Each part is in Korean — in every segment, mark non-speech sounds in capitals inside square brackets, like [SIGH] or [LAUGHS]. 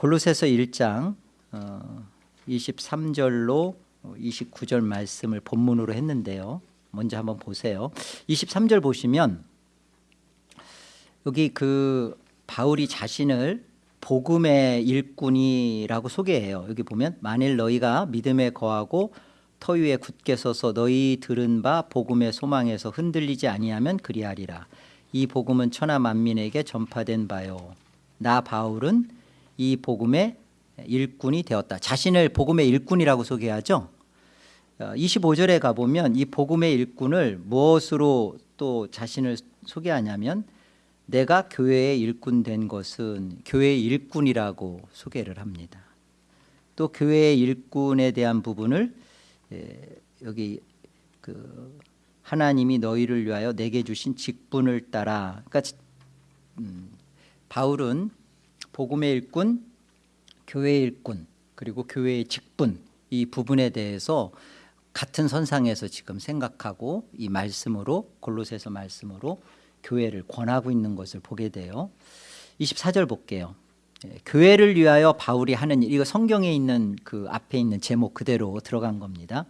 골로새서 1장 어, 23절로 29절 말씀을 본문으로 했는데요. 먼저 한번 보세요. 23절 보시면 여기 그 바울이 자신을 복음의 일꾼이라고 소개해요. 여기 보면 만일 너희가 믿음에 거하고 터 위에 굳게 서서 너희 들은 바 복음의 소망에서 흔들리지 아니하면 그리하리라. 이 복음은 천하 만민에게 전파된 바요. 나 바울은 이 복음의 일꾼이 되었다. 자신을 복음의 일꾼이라고 소개하죠. 25절에 어, 가보면 이 복음의 일꾼을 무엇으로 또 자신을 소개하냐면 내가 교회의 일꾼 된 것은 교회의 일꾼이라고 소개를 합니다. 또 교회의 일꾼에 대한 부분을 여기 그 하나님이 너희를 위하여 내게 주신 직분을 따라 그러니까 음, 바울은 복음의 일꾼, 교회의 일꾼 그리고 교회의 직분 이 부분에 대해서 같은 선상에서 지금 생각하고 이 말씀으로 골로새서 말씀으로 교회를 권하고 있는 것을 보게 돼요. 24절 볼게요. 예, 교회를 위하여 바울이 하는 일 이거 성경에 있는 그 앞에 있는 제목 그대로 들어간 겁니다.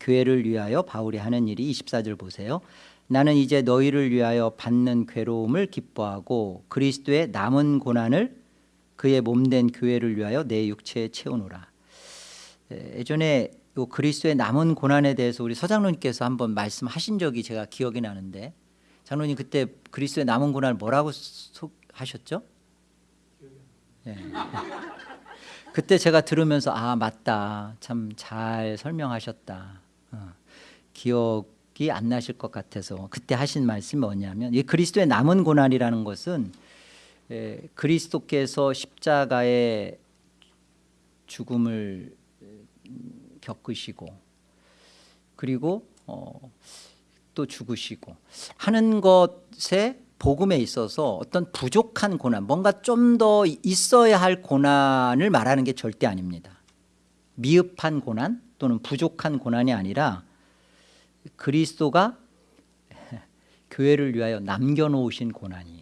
교회를 위하여 바울이 하는 일이 24절 보세요. 나는 이제 너희를 위하여 받는 괴로움을 기뻐하고 그리스도의 남은 고난을 그의 몸된 교회를 위하여 내 육체에 채우노라. 예, 예전에 요 그리스도의 남은 고난에 대해서 우리 서장로님께서 한번 말씀하신 적이 제가 기억이 나는데 장로님 그때 그리스도의 남은 고난을 뭐라고 하셨죠? 예. [LAUGHS] 그때 제가 들으면서 아 맞다 참 잘 설명하셨다 어, 기억이 안 나실 것 같아서 그때 하신 말씀이 뭐냐면 이 그리스도의 남은 고난이라는 것은 예, 그리스도께서 십자가의 죽음을 겪으시고 그리고 어, 또 죽으시고 하는 것에 복음에 있어서 어떤 부족한 고난 뭔가 좀 더 있어야 할 고난을 말하는 게 절대 아닙니다. 미흡한 고난 또는 부족한 고난이 아니라 그리스도가 [LAUGHS] 교회를 위하여 남겨놓으신 고난이에요. 예,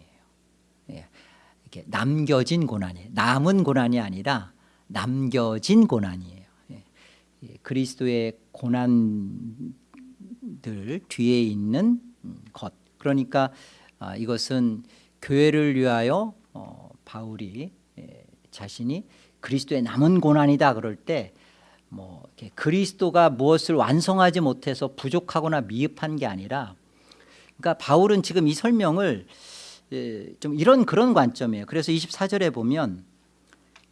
이렇게 남겨진 고난이에요 남은 고난이 아니라 남겨진 고난이에요. 예, 그리스도의 고난들 뒤에 있는 것. 그러니까 아, 이것은 교회를 위하여 어, 바울이 예, 자신이 그리스도의 남은 고난이다 그럴 때 뭐 그리스도가 무엇을 완성하지 못해서 부족하거나 미흡한 게 아니라 그러니까 바울은 지금 이 설명을 예, 좀 이런 그런 관점이에요. 그래서 24절에 보면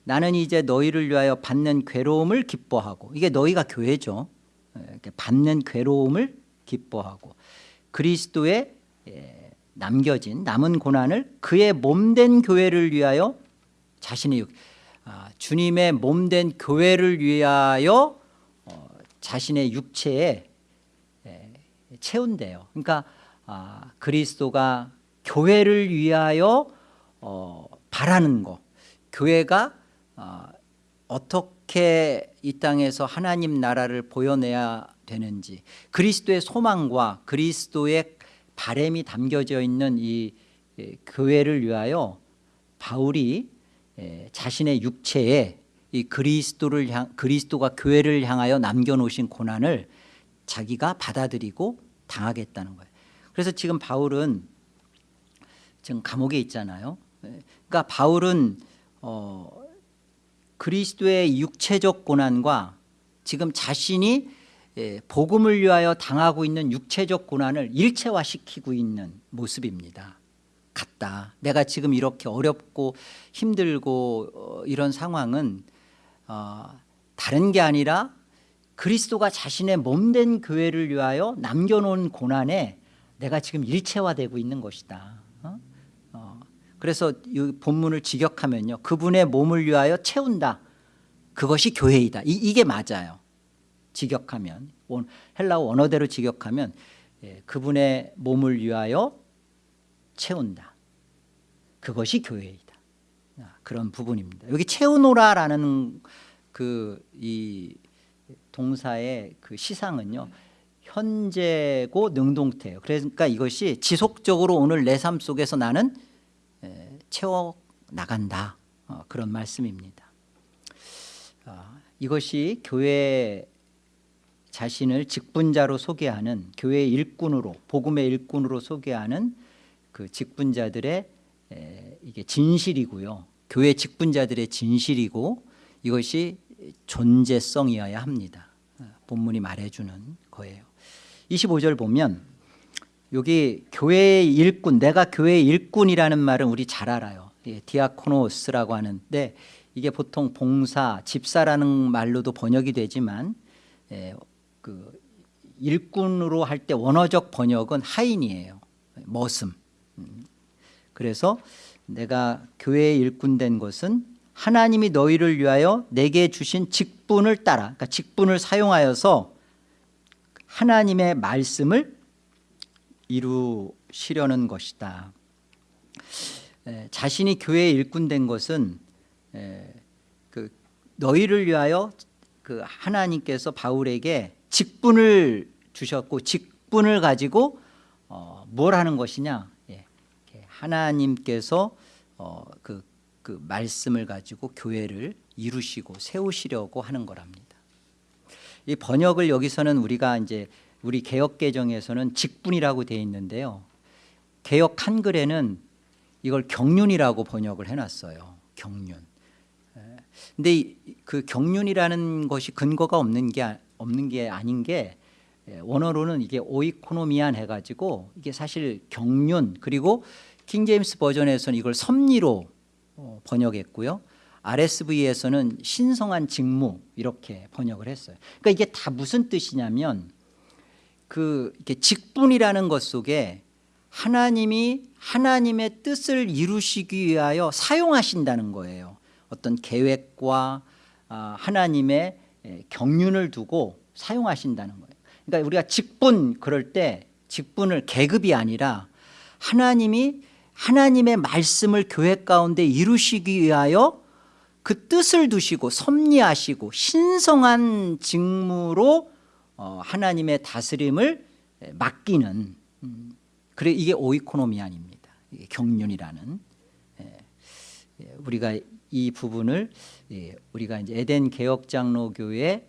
나는 이제 너희를 위하여 받는 괴로움을 기뻐하고 이게 너희가 교회죠. 예, 받는 괴로움을 기뻐하고 그리스도의 남겨진 남은 고난을 그의 몸된 교회를 위하여 자신의 아, 주님의 몸된 교회를 위하여 어, 자신의 육체에 에, 채운대요. 그러니까 아, 그리스도가 교회를 위하여 어, 바라는 거 교회가 어, 어떻게 이 땅에서 하나님 나라를 보여내야 되는지 그리스도의 소망과 그리스도의 바램이 담겨져 있는 이 교회를 위하여 바울이 자신의 육체에 이 그리스도를 향 그리스도가 교회를 향하여 남겨놓으신 고난을 자기가 받아들이고 당하겠다는 거예요. 그래서 지금 바울은 지금 감옥에 있잖아요. 그러니까 바울은 어, 그리스도의 육체적 고난과 지금 자신이 예, 복음을 위하여 당하고 있는 육체적 고난을 일체화시키고 있는 모습입니다. 같다. 내가 지금 이렇게 어렵고 힘들고 어, 이런 상황은 어, 다른 게 아니라 그리스도가 자신의 몸된 교회를 위하여 남겨놓은 고난에 내가 지금 일체화되고 있는 것이다 그래서 이 본문을 직역하면요 그분의 몸을 위하여 채운다 그것이 교회이다 이, 이게 맞아요 직역하면 헬라어 원어대로 직역하면 예, 그분의 몸을 위하여 채운다. 그것이 교회이다. 아, 그런 부분입니다. 여기 채우노라라는 그 이 동사의 그 시상은요. 현재고 능동태예요. 그러니까 이것이 지속적으로 오늘 내 삶 속에서 나는 예, 채워 나간다. 어, 그런 말씀입니다. 아, 이것이 교회 자신을 직분자로 소개하는 교회 일꾼으로 복음의 일꾼으로 소개하는 그 직분자들의 에, 이게 진실이고요. 교회 직분자들의 진실이고 이것이 존재성이어야 합니다. 아, 본문이 말해주는 거예요. 25절 보면 여기 교회의 일꾼, 내가 교회의 일꾼이라는 말은 우리 잘 알아요. 예, 디아코노스라고 하는데 이게 보통 봉사, 집사라는 말로도 번역이 되지만 예, 그 일꾼으로 할 때 원어적 번역은 하인이에요. 머슴. 음. 그래서 내가 교회의 일꾼 된 것은 하나님이 너희를 위하여 내게 주신 직분을 따라 그러니까 직분을 사용하여서 하나님의 말씀을 이루시려는 것이다. 에, 자신이 교회의 일꾼 된 것은 에, 그 너희를 위하여 그 하나님께서 바울에게 직분을 주셨고 직분을 가지고 어, 뭘 하는 것이냐? 예, 하나님께서 어, 그, 그 말씀을 가지고 교회를 이루시고 세우시려고 하는 거랍니다. 이 번역을 여기서는 우리가 이제 우리 개혁 개정에서는 직분이라고 되어 있는데요. 개혁 한글에는 이걸 경륜이라고 번역을 해놨어요. 경륜. 에, 근데 이- 그 경륜이라는 것이 근거가 없는 게 아- 없는 게 아닌 게 에, 원어로는 이게 오이코노미안 해가지고 이게 사실 경륜 그리고 킹 제임스 버전에서는 이걸 섭리로 어, 번역했고요. RSV에서는 신성한 직무 이렇게 번역을 했어요. 그러니까 이게 다 무슨 뜻이냐면 그 이렇게 직분이라는 것 속에 하나님이 하나님의 뜻을 이루시기 위하여 사용하신다는 거예요. 어떤 계획과 아, 하나님의 에, 경륜을 두고 사용하신다는 거예요. 그러니까 우리가 직분 그럴 때 직분을 계급이 아니라 하나님이 하나님의 말씀을 교회 가운데 이루시기 위하여 그 뜻을 두시고 섭리하시고 신성한 직무로 어, 하나님의 다스림을 에, 맡기는 음, 그래 이게 오이코노미안입니다. 이게 경륜이라는 예, 예, 우리가 이 부분을 예, 우리가 이제 에덴 개혁 장로교회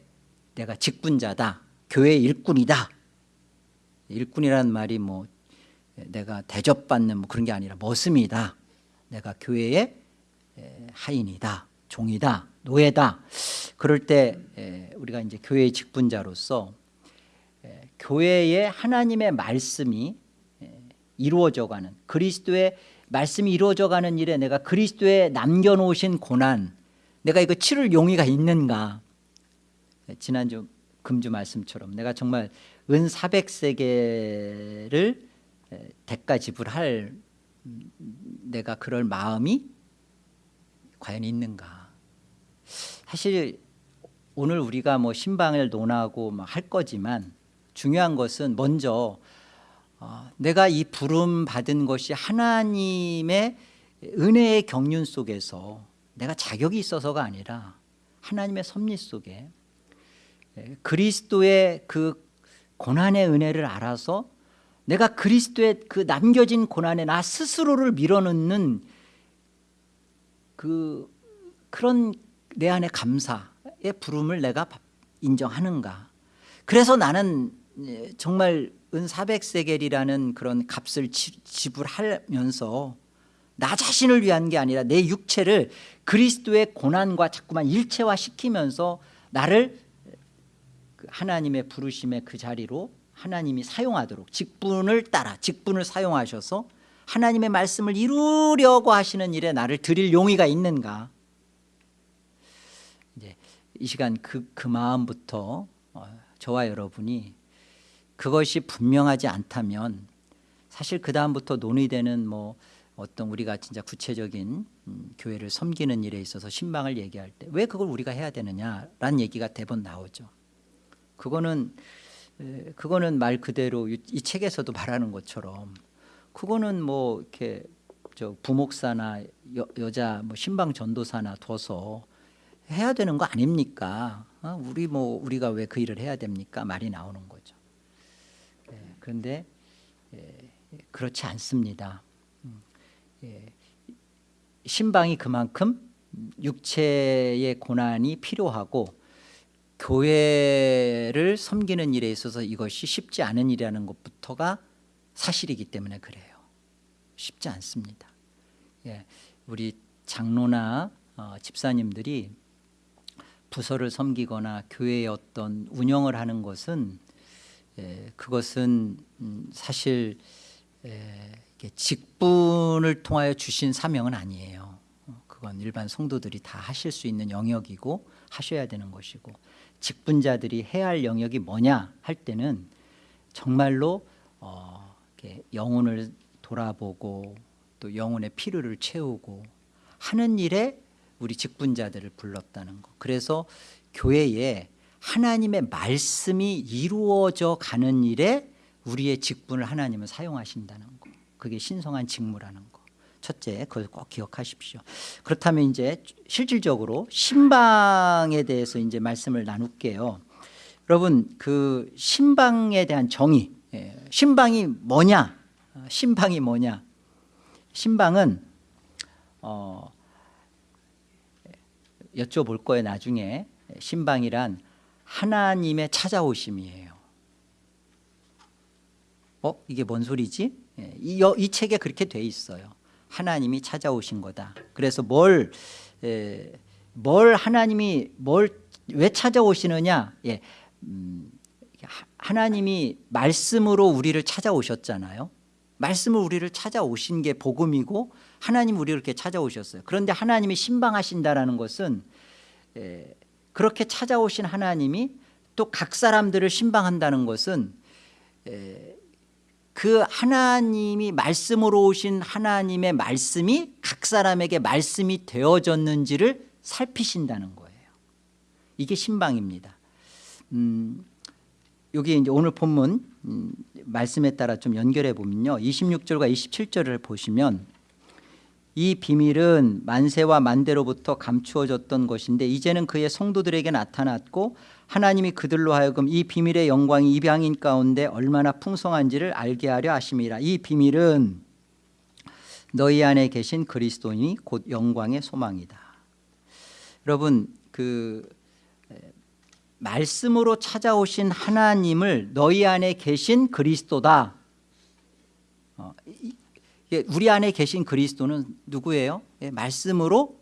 내가 직분자다, 교회 일꾼이다. 일꾼이라는 말이 뭐 예, 내가 대접받는 뭐 그런 게 아니라 머슴이다. 내가 교회의 에, 하인이다, 종이다, 노예다. 그럴 때 에, 우리가 이제 교회의 직분자로서 에, 교회의 하나님의 말씀이 에, 이루어져가는 그리스도의 말씀이 이루어져가는 일에 내가 그리스도의 남겨놓으신 고난, 내가 이거 치를 용의가 있는가? 네, 지난주 금주 말씀처럼 내가 정말 은 400세계를 대가 지불할 음, 내가 그럴 마음이 과연 있는가? 사실 오늘 우리가 뭐 신방을 논하고 뭐할 거지만 중요한 것은 먼저 어, 내가 이 부름 받은 것이 하나님의 은혜의 경륜 속에서 내가 자격이 있어서가 아니라 하나님의 섭리 속에 예, 그리스도의 그 고난의 은혜를 알아서 내가 그리스도의 그 남겨진 고난에 나 스스로를 밀어넣는 그 그런 내 안의 감사의 부름을 내가 인정하는가. 그래서 나는 예, 정말 은 400세겔이라는 그런 값을 지- 지불하면서 나 자신을 위한 게 아니라 내 육체를 그리스도의 고난과 자꾸만 일체화 시키면서 나를 그 하나님의 부르심의 그 자리로 하나님이 사용하도록 직분을 따라 직분을 사용하셔서 하나님의 말씀을 이루려고 하시는 일에 나를 드릴 용의가 있는가? 이제 이 시간 그, 그 마음부터 어, 저와 여러분이 그것이 분명하지 않다면 사실 그 다음부터 논의되는 뭐 어떤 우리가 진짜 구체적인 음, 교회를 섬기는 일에 있어서 신방을 얘기할 때 왜 그걸 우리가 해야 되느냐라는 얘기가 대번 나오죠. 그거는 에, 그거는 말 그대로 이, 이 책에서도 말하는 것처럼 그거는 뭐 이렇게 저 부목사나 여, 여자 뭐 신방 전도사나 둬서 해야 되는 거 아닙니까? 어? 우리 뭐 우리가 왜 그 일을 해야 됩니까? 말이 나오는 거죠. 예, 그런데 예, 그렇지 않습니다. 음, 예, 신방이 그만큼 음, 육체의 고난이 필요하고 교회를 섬기는 일에 있어서 이것이 쉽지 않은 일이라는 것부터가 사실이기 때문에 그래요. 쉽지 않습니다. 예, 우리 장로나 어, 집사님들이 부서를 섬기거나 교회의 어떤 운영을 하는 것은 예, 그것은 음, 사실 예, 직분을 통하여 주신 사명은 아니에요. 어, 그건 일반 성도들이 다 하실 수 있는 영역이고 하셔야 되는 것이고 직분자들이 해야 할 영역이 뭐냐 할 때는 정말로 어, 영혼을 돌아보고 또 영혼의 필요를 채우고 하는 일에 우리 직분자들을 불렀다는 거. 그래서 교회에 하나님의 말씀이 이루어져 가는 일에 우리의 직분을 하나님은 사용하신다는 거. 그게 신성한 직무라는 거. 첫째, 그걸 꼭 기억하십시오. 그렇다면 이제 실질적으로 신방에 대해서 이제 말씀을 나눌게요. 여러분, 그 신방에 대한 정의, 예, 신방이 뭐냐? 어, 신방이 뭐냐? 신방은 어, 여쭤볼 거예요 나중에 신방이란 하나님의 찾아오심이에요. 어? 이게 뭔 소리지? 예, 이, 여- 이 책에 그렇게 돼 있어요. 하나님이 찾아오신 거다. 그래서 뭘, 에, 뭘 하나님이 뭘 왜 찾아오시느냐? 예, 음, 하- 하나님이 말씀으로 우리를 찾아오셨잖아요. 말씀을 우리를 찾아오신 게 복음이고 하나님 우리를 이렇게 찾아오셨어요. 그런데 하나님이 신방하신다라는 것은 에, 그렇게 찾아오신 하나님이 또 각 사람들을 신방한다는 것은 에, 그 하나님이 말씀으로 오신 하나님의 말씀이 각 사람에게 말씀이 되어졌는지를 살피신다는 거예요. 이게 신방입니다. 음, 여기 이제 오늘 본문 음, 말씀에 따라 좀 연결해 보면요. 26절과 27절을 보시면 이 비밀은 만세와 만대로부터 감추어졌던 것인데 이제는 그의 성도들에게 나타났고 하나님이 그들로 하여금 이 비밀의 영광이 이방인 가운데 얼마나 풍성한지를 알게 하려 하심이라. 이 비밀은 너희 안에 계신 그리스도인이 곧 영광의 소망이다. 여러분 그 말씀으로 찾아오신 하나님을 너희 안에 계신 그리스도다. 어, 우리 안에 계신 그리스도는 누구예요? 예, 말씀으로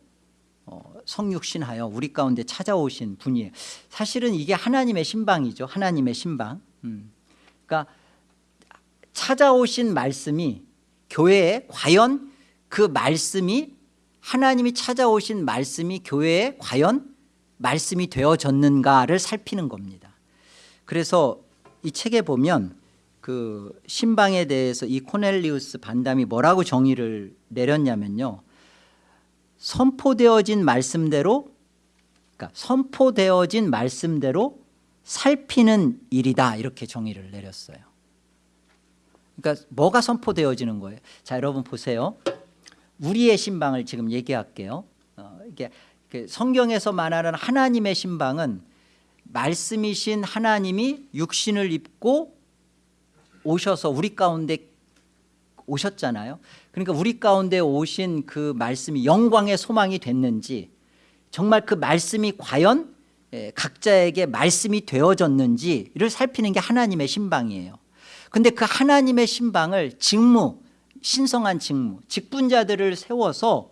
어, 성육신하여 우리 가운데 찾아오신 분이에요 사실은 이게 하나님의 신방이죠 하나님의 신방 음. 그러니까 찾아오신 말씀이 교회에 과연 그 말씀이 하나님이 찾아오신 말씀이 교회에 과연 말씀이 되어졌는가를 살피는 겁니다 그래서 이 책에 보면 그 신방에 대해서 이 코넬리우스 반담이 뭐라고 정의를 내렸냐면요. 선포되어진 말씀대로 그러니까 선포되어진 말씀대로 살피는 일이다 이렇게 정의를 내렸어요. 그러니까 뭐가 선포되어지는 거예요? 자 여러분 보세요. 우리의 신방을 지금 얘기할게요. 어, 이게 그 성경에서 말하는 하나님의 신방은 말씀이신 하나님이 육신을 입고 오셔서 우리 가운데 오셨잖아요. 그러니까 우리 가운데 오신 그 말씀이 영광의 소망이 됐는지 정말 그 말씀이 과연 예, 각자에게 말씀이 되어졌는지를 살피는 게 하나님의 신방이에요. 근데 그 하나님의 신방을 직무 신성한 직무 직분자들을 세워서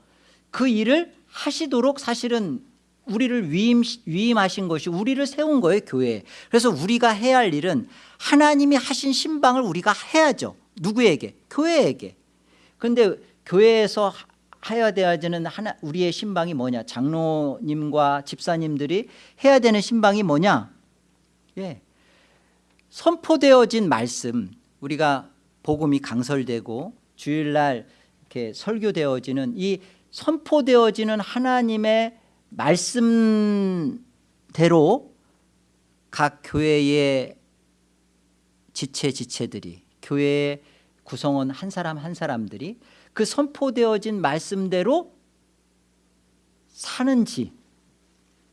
그 일을 하시도록 사실은 우리를 위임, 위임하신 것이 우리를 세운 거예요 교회에. 그래서 우리가 해야 할 일은 하나님이 하신 신방을 우리가 해야죠. 누구에게? 교회에게. 그런데 교회에서 해야 되는 하나 우리의 신방이 뭐냐? 장로님과 집사님들이 해야 되는 신방이 뭐냐? 예. 선포되어진 말씀. 우리가 복음이 강설되고 주일날 이렇게 설교되어지는 이 선포되어지는 하나님의 말씀대로 각 교회의 지체 지체들이 교회의 구성원 한 사람 한 사람들이 그 선포되어진 말씀대로 사는지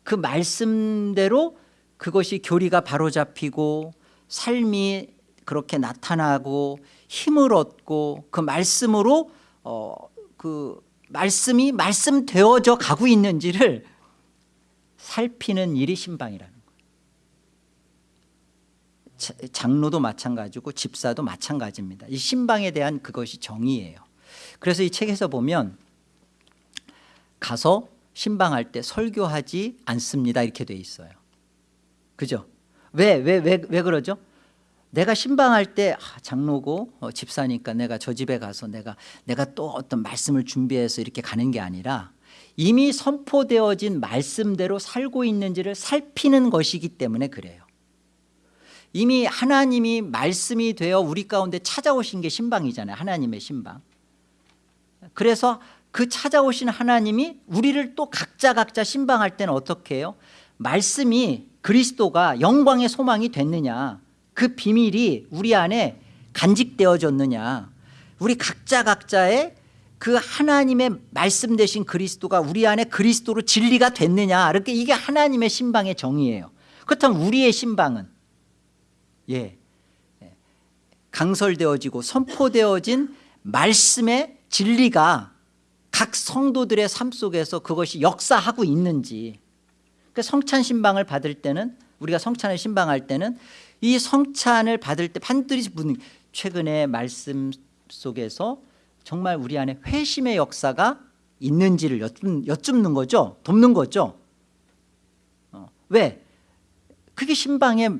그 말씀대로 그것이 교리가 바로잡히고 삶이 그렇게 나타나고 힘을 얻고 그 말씀으로 어, 그 말씀이 말씀되어져 가고 있는지를 살피는 일이 신방이라는 거예요. 자- 장로도 마찬가지고 집사도 마찬가지입니다. 이 신방에 대한 그것이 정의예요. 그래서 이 책에서 보면 가서 신방할 때 설교하지 않습니다. 이렇게 돼 있어요. 그죠? 왜, 왜, 왜, 왜 그러죠? 내가 신방할 때 아, 장로고 어, 집사니까 내가 저 집에 가서 내가 내가 또 어떤 말씀을 준비해서 이렇게 가는 게 아니라 이미 선포되어진 말씀대로 살고 있는지를 살피는 것이기 때문에 그래요. 이미 하나님이 말씀이 되어 우리 가운데 찾아오신 게 신방이잖아요. 하나님의 신방. 그래서 그 찾아오신 하나님이 우리를 또 각자 각자 신방할 때는 어떻게 해요? 말씀이 그리스도가 영광의 소망이 됐느냐 그 비밀이 우리 안에 간직되어졌느냐 우리 각자 각자의 그 하나님의 말씀 되신 그리스도가 우리 안에 그리스도로 진리가 됐느냐? 이렇게 이게 하나님의 신방의 정의예요. 그렇다면 우리의 신방은? 예. 예, 강설되어지고 선포되어진 말씀의 진리가 각 성도들의 삶 속에서 그것이 역사하고 있는지. 그 성찬 신방을 받을 때는 우리가 성찬을 신방할 때는 이 성찬을 받을 때 반드시 묻는 최근에 말씀 속에서 정말 우리 안에 회심의 역사가 있는지를 여쭙, 여쭙 는 거죠 돕는 거죠 어, 왜? 그게 신방의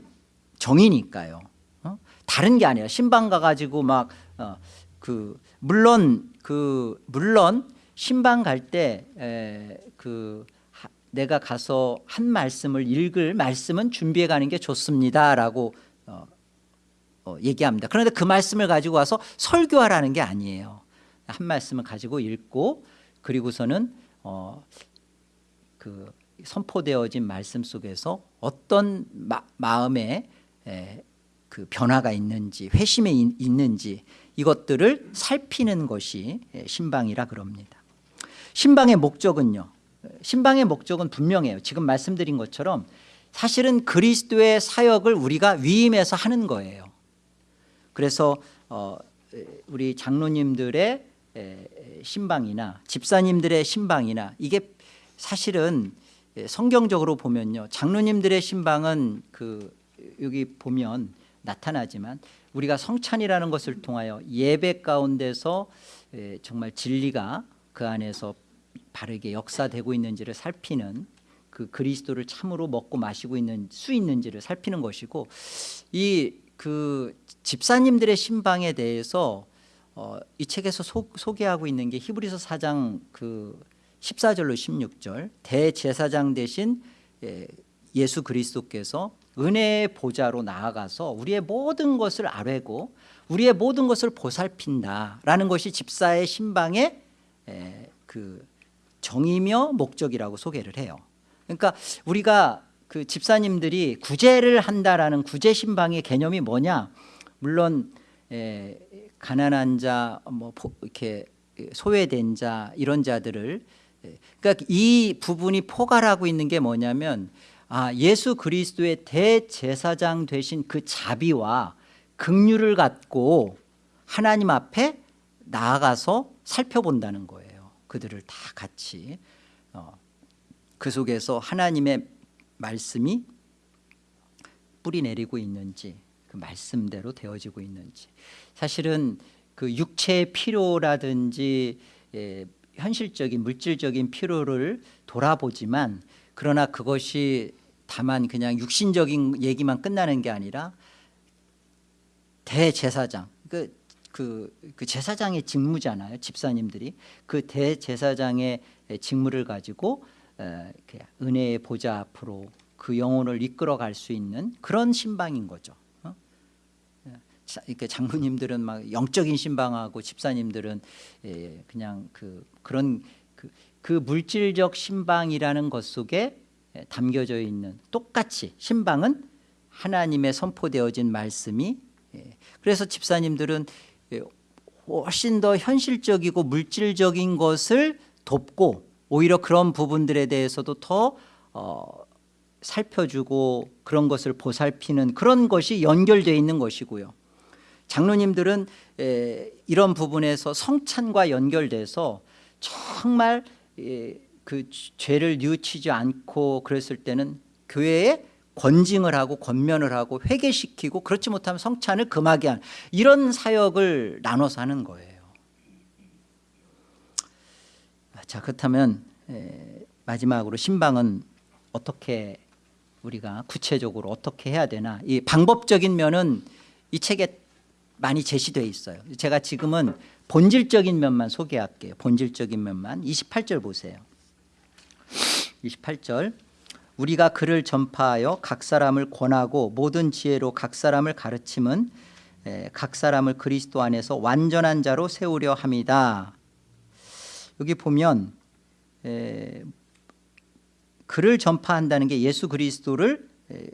정의니까요 어? 다른 게 아니라 신방 가가지고 막 어, 그 물론 그 물론 신방 갈 때 그 내가 가서 한 말씀을 읽을 말씀은 준비해 가는 게 좋습니다라고 어, 어, 얘기합니다. 그런데 그 말씀을 가지고 와서 설교하라는 게 아니에요. 한 말씀을 가지고 읽고 그리고서는 어, 그 선포되어진 말씀 속에서 어떤 마, 음에 그 변화가 있는지 회심에 있, 있는지 이것들을 살피는 것이 신방이라 그럽니다. 신방의 목적은요. 신방의 목적은 분명해요. 지금 말씀드린 것처럼 사실은 그리스도의 사역을 우리가 위임해서 하는 거예요. 그래서 어, 우리 장로님들의 신방이나 집사님들의 신방이나 이게 사실은 성경적으로 보면요. 장로님들의 신방은 그 여기 보면 나타나지만 우리가 성찬이라는 것을 통하여 예배 가운데서 정말 진리가 그 안에서 바르게 역사되고 있는지를 살피는 그 그리스도를 참으로 먹고 마시고 있는 수 있는지를 살피는 것이고 이 그 집사님들의 신방에 대해서 어, 이 책에서 소, 소개하고 있는 게 히브리서 4장 그 14절로 16절 대제사장 대신 예, 예수 그리스도께서 은혜의 보좌로 나아가서 우리의 모든 것을 아뢰고 우리의 모든 것을 보살핀다라는 것이 집사의 신방의 에, 그 정의며 목적이라고 소개를 해요. 그러니까 우리가 그 집사님들이 구제를 한다라는 구제 신방의 개념이 뭐냐? 물론 에, 가난한 자, 뭐 이렇게 소외된 자 이런 자들을 그러니까 이 부분이 포괄하고 있는 게 뭐냐면 아, 예수 그리스도의 대제사장 되신 그 자비와 긍휼을 갖고 하나님 앞에 나아가서 살펴본다는 거예요. 그들을 다 같이 어, 그 속에서 하나님의 말씀이 뿌리 내리고 있는지 그 말씀대로 되어지고 있는지 사실은 그 육체의 필요라든지 예, 현실적인 물질적인 필요를 돌아보지만 그러나 그것이 다만 그냥 육신적인 얘기만 끝나는 게 아니라 대제사장 그, 그, 그 제사장의 직무잖아요 집사님들이 그 대제사장의 직무를 가지고 은혜의 보좌 앞으로 그 영혼을 이끌어갈 수 있는 그런 신방인 거죠 어? 이렇게 장로님들은 막 영적인 신방하고 집사님들은 그냥 그 그런 그, 그 물질적 신방이라는 것 속에 담겨져 있는 똑같이 신방은 하나님의 선포되어진 말씀이 그래서 집사님들은 훨씬 더 현실적이고 물질적인 것을 돕고 오히려 그런 부분들에 대해서도 더 어, 살펴주고 그런 것을 보살피는 그런 것이 연결되어 있는 것이고요 장로님들은 에, 이런 부분에서 성찬과 연결돼서 정말 예, 그 죄를 뉘우치지 않고 그랬을 때는 교회에 권징을 하고 권면을 하고 회개시키고 그렇지 못하면 성찬을 금하게 하는 이런 사역을 나눠서 하는 거예요. 자 그렇다면 에, 마지막으로 신방은 어떻게 우리가 구체적으로 어떻게 해야 되나 이 방법적인 면은 이 책에 많이 제시되어 있어요. 제가 지금은 본질적인 면만 소개할게요. 본질적인 면만 28절 보세요. 28절 우리가 그를 전파하여 각 사람을 권하고 모든 지혜로 각 사람을 가르침은 에, 각 사람을 그리스도 안에서 완전한 자로 세우려 함이다. 여기 보면 에, 그를 전파한다는 게 예수 그리스도를 에,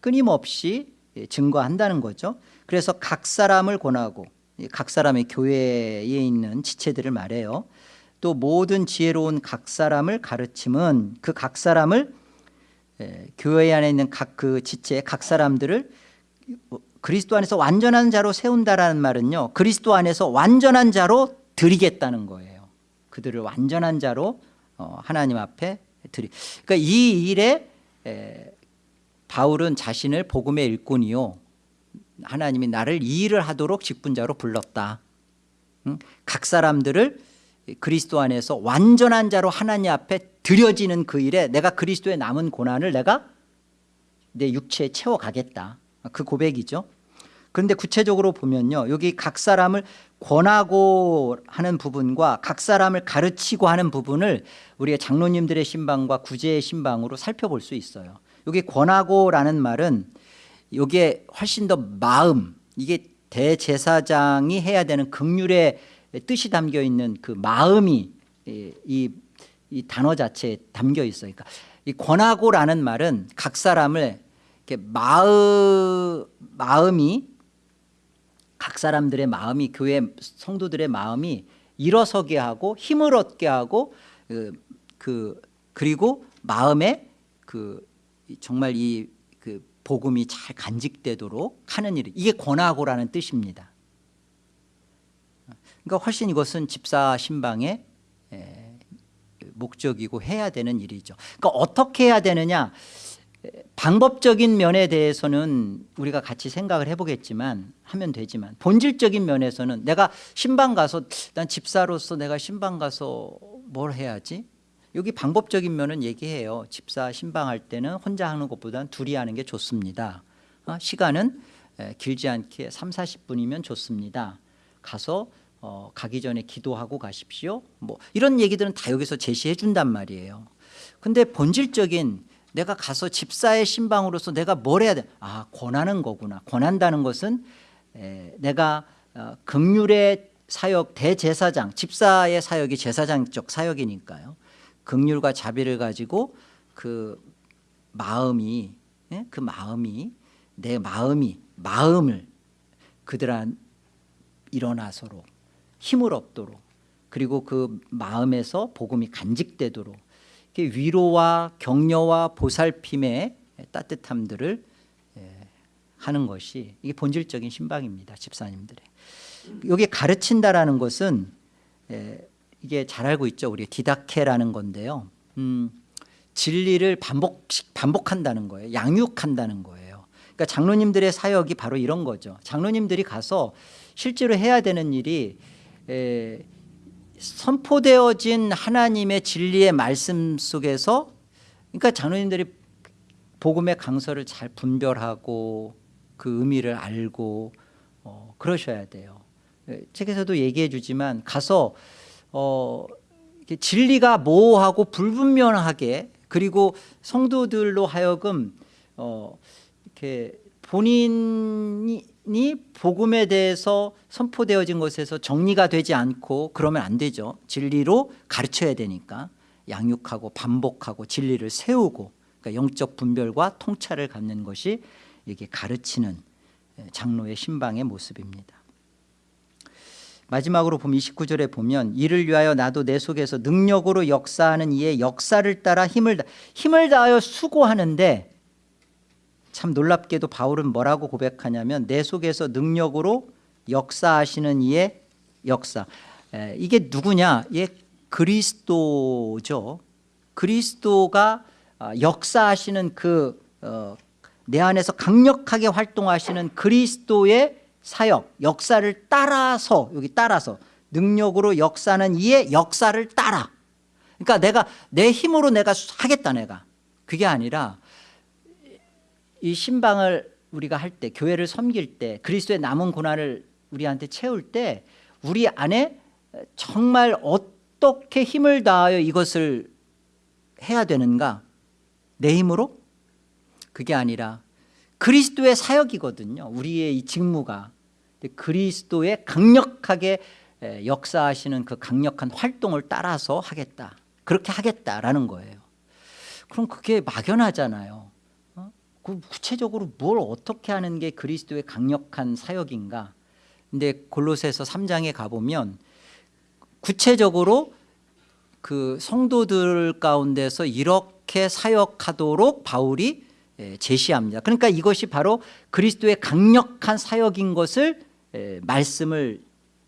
끊임없이 예, 증거한다는 거죠. 그래서 각 사람을 권하고 예, 각 사람의 교회에 있는 지체들을 말해요. 또 모든 지혜로운 각 사람을 가르침은 그 각 사람을 에, 교회 안에 있는 각 그 지체 각 사람들을 그리스도 안에서 완전한 자로 세운다라는 말은요. 그리스도 안에서 완전한 자로 드리겠다는 거예요. 그들을 완전한 자로 어, 하나님 앞에 드리. 그러니까 이 일에 에, 바울은 자신을 복음의 일꾼이요. 하나님이 나를 이 일을 하도록 직분자로 불렀다. 응? 각 사람들을 그리스도 안에서 완전한 자로 하나님 앞에 드려지는 그 일에 내가 그리스도의 남은 고난을 내가 내 육체에 채워가겠다. 그 고백이죠. 그런데 구체적으로 보면요. 여기 각 사람을 권하고 하는 부분과 각 사람을 가르치고 하는 부분을 우리가 장로님들의 신방과 구제의 신방으로 살펴볼 수 있어요. 여기 권하고라는 말은 이게 훨씬 더 마음 이게 대제사장이 해야 되는 극률의 뜻이 담겨 있는 그 마음이 이, 이, 이 단어 자체에 담겨 있어요. 그러니까 이 권하고라는 말은 각 사람을 이렇게 마음 마음이 각 사람들의 마음이 교회 성도들의 마음이 일어서게 하고 힘을 얻게 하고 그, 그 그리고 마음에 그 정말 이그 복음이 잘 간직되도록 하는 일 이게 권하고라는 뜻입니다. 그러니까 훨씬 이것은 집사 신방의 에, 목적이고 해야 되는 일이죠. 그러니까 어떻게 해야 되느냐 방법적인 면에 대해서는 우리가 같이 생각을 해보겠지만 하면 되지만 본질적인 면에서는 내가 신방 가서 난 집사로서 내가 신방 가서 뭘 해야지 여기 방법적인 면은 얘기해요 집사 신방할 때는 혼자 하는 것보다는 둘이 하는 게 좋습니다 어, 시간은 에, 길지 않게 3, 40분이면 좋습니다 가서 어, 가기 전에 기도하고 가십시오 뭐 이런 얘기들은 다 여기서 제시해 준단 말이에요 근데 본질적인 내가 가서 집사의 신방으로서 내가 뭘 해야 돼? 아 권하는 거구나. 권한다는 것은 에, 내가 어, 극률의 사역 대제사장 집사의 사역이 제사장적 사역이니까요. 극률과 자비를 가지고 그 마음이 예? 그 마음이 내 마음이 마음을 그들한 일어나서록 힘을 얻도록 그리고 그 마음에서 복음이 간직되도록 위로와 격려와 보살핌의 따뜻함들을 하는 것이 이게 본질적인 신방입니다. 집사님들의. 여기 가르친다라는 것은 이게 잘 알고 있죠. 우리 디다케라는 건데요. 음, 진리를 반복 반복한다는 거예요. 양육한다는 거예요. 그러니까 장로님들의 사역이 바로 이런 거죠. 장로님들이 가서 실제로 해야 되는 일이 에, 선포되어진 하나님의 진리의 말씀 속에서 그러니까 장로님들이 복음의 강서를 잘 분별하고 그 의미를 알고 어, 그러셔야 돼요. 예, 책에서도 얘기해 주지만 가서 어, 진리가 모호하고 불분명하게 그리고 성도들로 하여금 어, 이렇게 본인이 복음에 대해서 선포되어진 것에서 정리가 되지 않고 그러면 안 되죠. 진리로 가르쳐야 되니까 양육하고 반복하고 진리를 세우고 그러니까 영적 분별과 통찰을 갖는 것이 이게 가르치는 장로의 신방의 모습입니다. 마지막으로 보면 29절에 보면 이를 위하여 나도 내 속에서 능력으로 역사하는 이의 역사를 따라 힘을 다, 힘을 다하여 수고하는데 참 놀랍게도 바울은 뭐라고 고백하냐면 내 속에서 능력으로 역사하시는 이의 역사 에, 이게 누구냐 예, 그리스도죠. 그리스도가 아, 역사하시는 그 어, 내 안에서 강력하게 활동하시는 그리스도의 사역, 역사를 따라서 여기 따라서 능력으로 역사는 이의 역사를 따라. 그러니까 내가 내 힘으로 내가 하겠다 내가. 그게 아니라 이 신방을 우리가 할 때 교회를 섬길 때 그리스도의 남은 고난을 우리한테 채울 때 우리 안에 정말 어떻게 힘을 다하여 이것을 해야 되는가 내 힘으로 그게 아니라 그리스도의 사역이거든요 우리의 이 직무가 그리스도의 강력하게 역사하시는 그 강력한 활동을 따라서 하겠다. 그렇게 하겠다라는 거예요. 그럼 그게 막연하잖아요. 어? 그 구체적으로 뭘 어떻게 하는 게 그리스도의 강력한 사역인가? 근데 골로새서 3장에 가보면 구체적으로 그 성도들 가운데서 이렇게 사역하도록 바울이 예, 제시합니다. 그러니까 이것이 바로 그리스도의 강력한 사역인 것을 예, 말씀을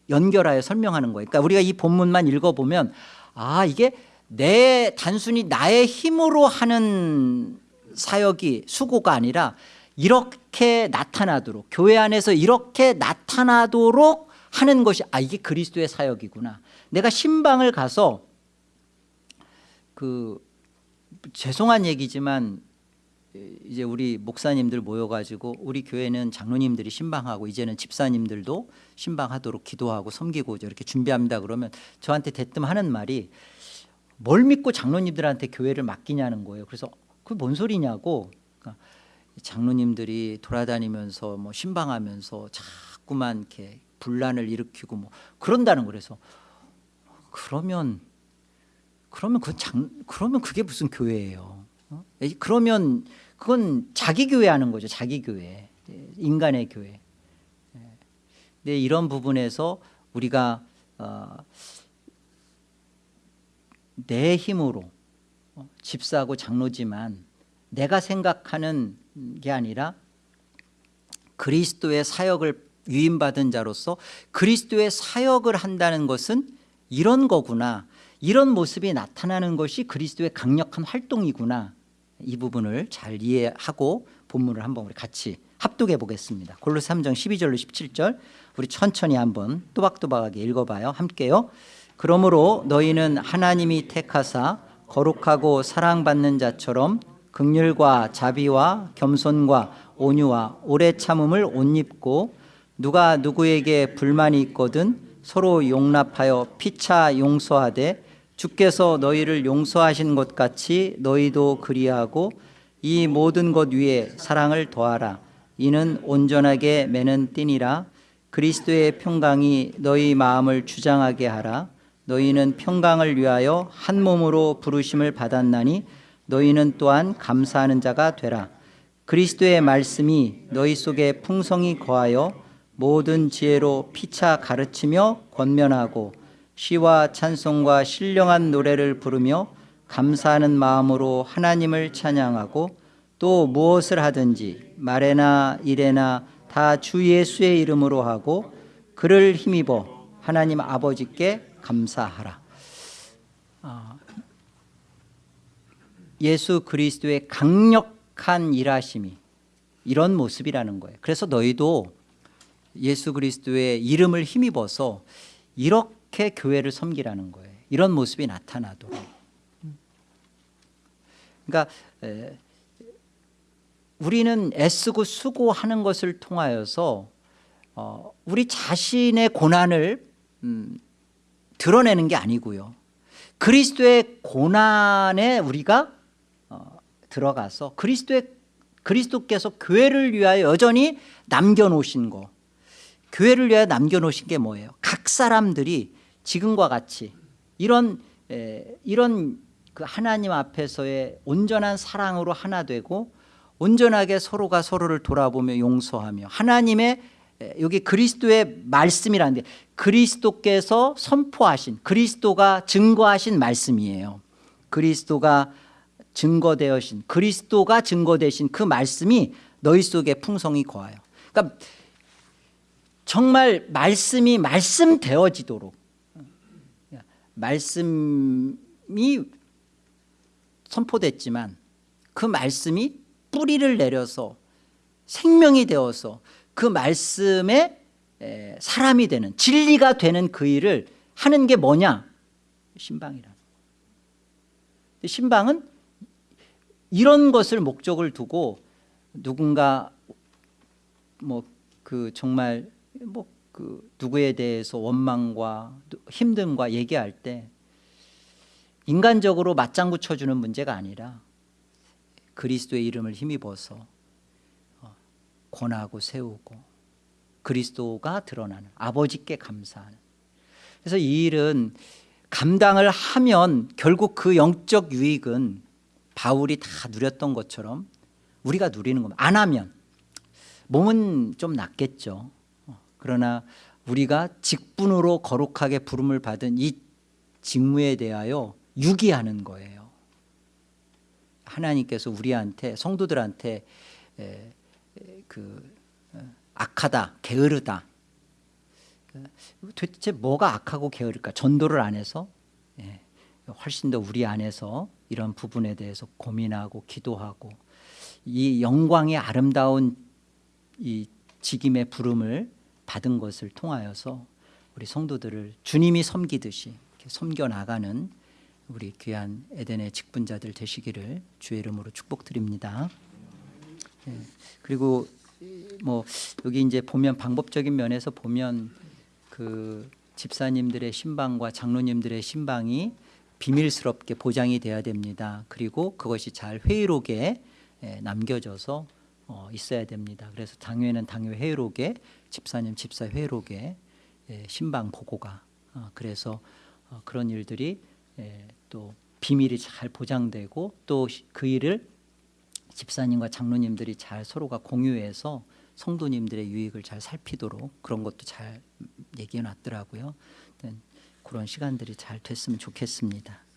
연결하여 설명하는 거예요. 그러니까 우리가 이 본문만 읽어보면 아 이게 내 단순히 나의 힘으로 하는 사역이 수고가 아니라 이렇게 나타나도록 교회 안에서 이렇게 나타나도록 하는 것이 아 이게 그리스도의 사역이구나. 내가 신방을 가서 그 죄송한 얘기지만 이제 우리 목사님들 모여가지고 우리 교회는 장로님들이 신방하고 이제는 집사님들도 신방하도록 기도하고 섬기고 이렇게 준비합니다. 그러면 저한테 대뜸 하는 말이 뭘 믿고 장로님들한테 교회를 맡기냐는 거예요. 그래서 그뭔 소리냐고. 그러니까 장로님들이 돌아다니면서 뭐 신방하면서 자꾸만 이렇게 분란을 일으키고 뭐 그런다는 거래서 그러면 그러면 그 장, 그러면 그게 무슨 교회예요? 어? 그러면 그건 자기 교회 하는 거죠. 자기 교회, 인간의 교회. 근데 이런 부분에서 우리가 어, 내 힘으로 어, 집사고 장로지만 내가 생각하는 게 아니라 그리스도의 사역을 위임받은 자로서 그리스도의 사역을 한다는 것은 이런 거구나 이런 모습이 나타나는 것이 그리스도의 강력한 활동이구나 이 부분을 잘 이해하고 본문을 한번 우리 같이 합독해 보겠습니다. 골로새 3장 12절로 17절. 우리 천천히 한번 또박또박하게 읽어봐요. 함께요. 그러므로 너희는 하나님이 택하사 거룩하고 사랑받는 자처럼 극률과 자비와 겸손과 온유와 오래 참음을 옷 입고 누가 누구에게 불만이 있거든 서로 용납하여 피차 용서하되 주께서 너희를 용서하신 것 같이 너희도 그리하고 이 모든 것 위에 사랑을 더하라. 이는 온전하게 매는 띠니라. 그리스도의 평강이 너희 마음을 주장하게 하라. 너희는 평강을 위하여 한 몸으로 부르심을 받았나니 너희는 또한 감사하는 자가 되라. 그리스도의 말씀이 너희 속에 풍성히 거하여 모든 지혜로 피차 가르치며 권면하고 시와 찬송과 신령한 노래를 부르며 감사하는 마음으로 하나님을 찬양하고 또 무엇을 하든지 말에나 일에나 다 주 예수의 이름으로 하고 그를 힘입어 하나님 아버지께 감사하라. 아, 예수 그리스도의 강력한 일하심이 이런 모습이라는 거예요. 그래서 너희도 예수 그리스도의 이름을 힘입어서 이렇게 이렇게 교회를 섬기라는 거예요. 이런 모습이 나타나도록. 그러니까 에, 우리는 애쓰고 수고하는 것을 통하여서 어, 우리 자신의 고난을 음, 드러내는 게 아니고요. 그리스도의 고난에 우리가 어, 들어가서 그리스도의 그리스도께서 교회를 위하여 여전히 남겨놓으신 거 교회를 위하여 남겨놓으신 게 뭐예요? 각 사람들이 지금과 같이 이런 에, 이런 그 하나님 앞에서의 온전한 사랑으로 하나 되고 온전하게 서로가 서로를 돌아보며 용서하며 하나님의 여기 그리스도의 말씀이라는데 그리스도께서 선포하신 그리스도가 증거하신 말씀이에요. 그리스도가 증거되어신 그리스도가 증거되신 그 말씀이 너희 속에 풍성히 거하여. 그러니까 정말 말씀이 말씀되어지도록 말씀이 선포됐지만 그 말씀이 뿌리를 내려서 생명이 되어서 그 말씀에 에, 사람이 되는 진리가 되는 그 일을 하는 게 뭐냐 신방이라는 거예요. 신방은 이런 것을 목적을 두고 누군가 뭐 그 정말 뭐 그 누구에 대해서 원망과 힘듦과 얘기할 때 인간적으로 맞장구 쳐주는 문제가 아니라 그리스도의 이름을 힘입어서 어, 권하고 세우고 그리스도가 드러나는 아버지께 감사하는. 그래서 이 일은 감당을 하면 결국 그 영적 유익은 바울이 다 누렸던 것처럼 우리가 누리는 겁니다. 안 하면. 몸은 좀 낫겠죠. 어, 그러나 우리가 직분으로 거룩하게 부름을 받은 이 직무에 대하여 유기하는 거예요. 하나님께서 우리한테 성도들한테 에, 에, 그 어, 악하다 게으르다. 도대체 뭐가 악하고 게으를까? 전도를 안 해서? 예, 훨씬 더 우리 안에서 이런 부분에 대해서 고민하고 기도하고 이 영광의 아름다운 이 직임의 부름을 받은 것을 통하여서 우리 성도들을 주님이 섬기듯이 섬겨 나가는 우리 귀한 에덴의 직분자들 되시기를 주의 이름으로 축복드립니다. 예, 그리고 뭐 여기 이제 보면 방법적인 면에서 보면 그 집사님들의 신방과 장로님들의 신방이 비밀스럽게 보장이 돼야 됩니다. 그리고 그것이 잘 회의록에 예, 남겨져서 어, 있어야 됩니다. 그래서 당회는 당회 회의록에 집사님 집사 회의록에 예, 신방 보고가 어, 그래서 어, 그런 일들이 예, 또 비밀이 잘 보장되고 또 그 일을 집사님과 장로님들이 잘 서로가 공유해서 성도님들의 유익을 잘 살피도록 그런 것도 잘 얘기해 놨더라고요. 그런 시간들이 잘 됐으면 좋겠습니다.